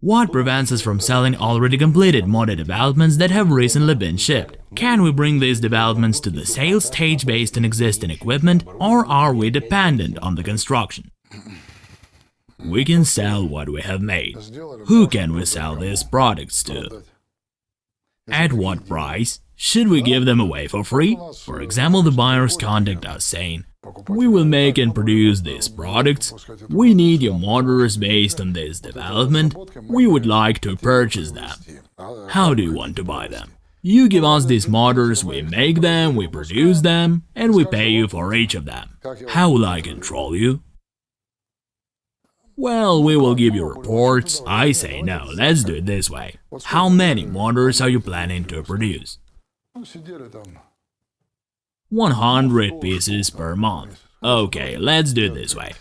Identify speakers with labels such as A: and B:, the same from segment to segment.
A: What prevents us from selling already completed modded developments that have recently been shipped? Can we bring these developments to the sales stage based on existing equipment, or are we dependent on the construction? We can sell what we have made. Who can we sell these products to? At what price? Should we give them away for free? For example, the buyers contact us saying, we will make and produce these products, we need your motors based on this development, we would like to purchase them. How do you want to buy them? You give us these motors, we make them, we produce them, and we pay you for each of them. How will I control you? Well, we will give you reports. I say no, let's do it this way. How many motors are you planning to produce? 100 pieces per month. Okay, let's do it this way.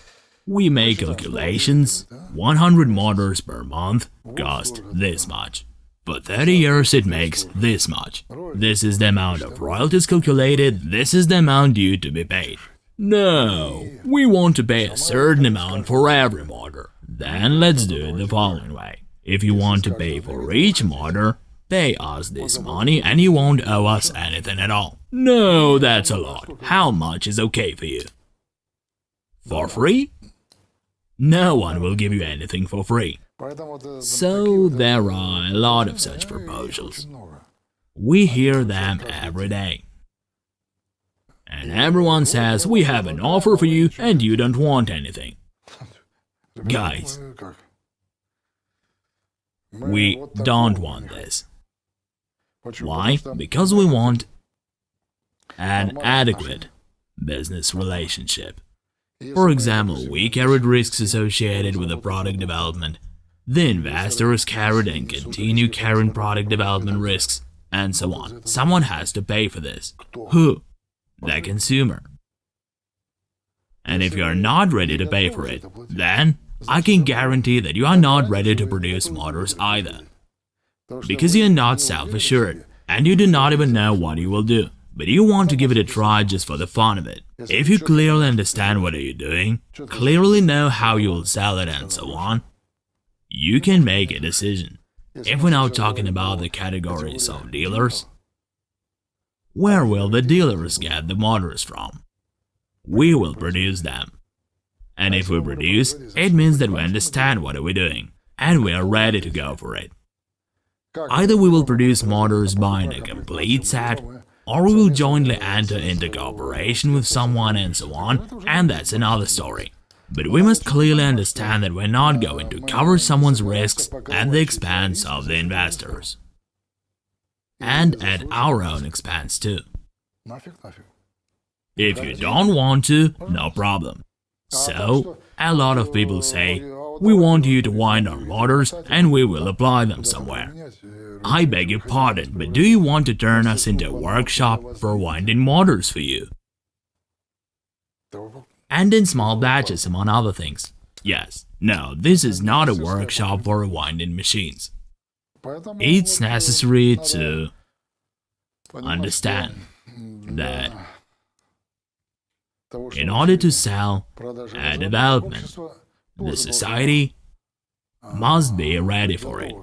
A: We make calculations. 100 motors per month cost this much. For 30 years it makes this much. This is the amount of royalties calculated, this is the amount due to be paid. No, we want to pay a certain amount for every motor. Then let's do it the following way. If you want to pay for each motor, pay us this money and you won't owe us anything at all. No, that's a lot. How much is okay for you? For free? No one will give you anything for free. So there are a lot of such proposals. We hear them every day. And everyone says we have an offer for you and you don't want anything. Guys, we don't want this. Why? Because we want an adequate business relationship. For example, we carried risks associated with the product development. The investors carried and continue carrying product development risks, and so on. Someone has to pay for this. Who? the consumer. And if you are not ready to pay for it, then I can guarantee that you are not ready to produce motors either. Because you are not self-assured, and you do not even know what you will do, but you want to give it a try just for the fun of it. If you clearly understand what are you doing, clearly know how you will sell it and so on, you can make a decision. If we're now talking about the categories of dealers, where will the dealers get the motors from? We will produce them. And if we produce, it means that we understand what are we doing, and we are ready to go for it. Either we will produce motors buying a complete set, or we will jointly enter into cooperation with someone and so on, and that's another story. But we must clearly understand that we're not going to cover someone's risks at the expense of the investors and at our own expense too. If you don't want to, no problem. So, a lot of people say, we want you to wind our motors and we will apply them somewhere. I beg your pardon, but do you want to turn us into a workshop for winding motors for you? And in small batches among other things. Yes, no, this is not a workshop for winding machines. It's necessary to understand that in order to sell a development, the society uh, must be ready for it.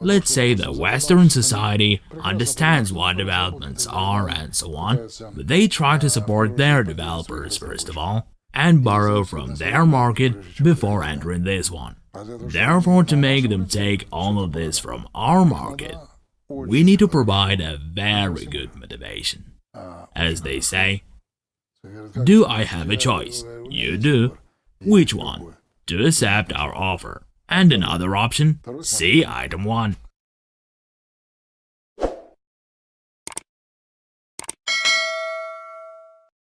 A: Let's say the Western society understands what developments are and so on, but they try to support their developers first of all, and borrow from their market before entering this one. Therefore, to make them take all of this from our market, we need to provide a very good motivation. As they say, do I have a choice? You do. Which one? To accept our offer. And another option? See item 1.